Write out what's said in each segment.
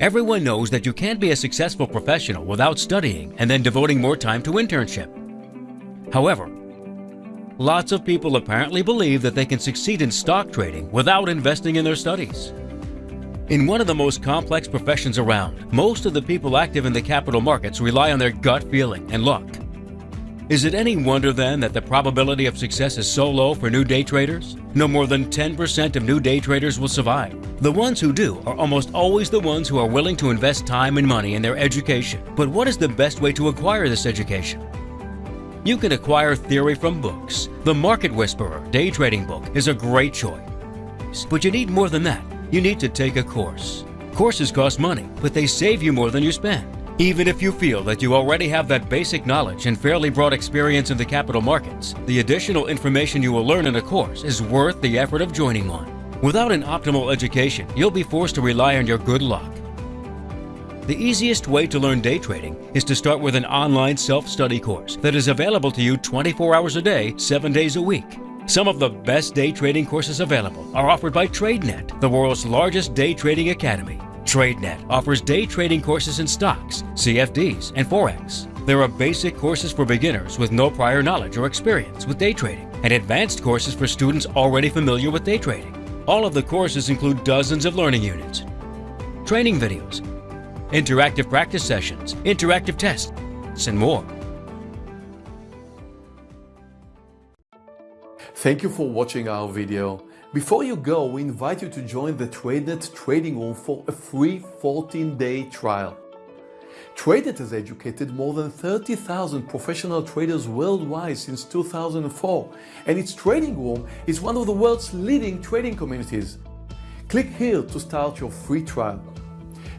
Everyone knows that you can't be a successful professional without studying and then devoting more time to internship. However, lots of people apparently believe that they can succeed in stock trading without investing in their studies. In one of the most complex professions around, most of the people active in the capital markets rely on their gut feeling and luck. Is it any wonder then that the probability of success is so low for new day traders? No more than 10% of new day traders will survive. The ones who do are almost always the ones who are willing to invest time and money in their education. But what is the best way to acquire this education? You can acquire theory from books. The Market Whisperer Day Trading Book is a great choice. But you need more than that. You need to take a course. Courses cost money, but they save you more than you spend. Even if you feel that you already have that basic knowledge and fairly broad experience in the capital markets, the additional information you will learn in a course is worth the effort of joining one. Without an optimal education, you'll be forced to rely on your good luck. The easiest way to learn day trading is to start with an online self-study course that is available to you 24 hours a day, 7 days a week. Some of the best day trading courses available are offered by TradeNet, the world's largest day trading academy. TradeNet offers day trading courses in stocks, CFDs, and Forex. There are basic courses for beginners with no prior knowledge or experience with day trading, and advanced courses for students already familiar with day trading. All of the courses include dozens of learning units, training videos, interactive practice sessions, interactive tests, and more. Thank you for watching our video. Before you go, we invite you to join the TradeNet Trading Room for a free 14-day trial. TradeNet has educated more than 30,000 professional traders worldwide since 2004, and its trading room is one of the world's leading trading communities. Click here to start your free trial.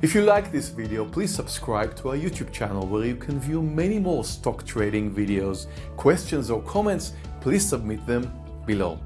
If you like this video, please subscribe to our YouTube channel where you can view many more stock trading videos. Questions or comments, please submit them below.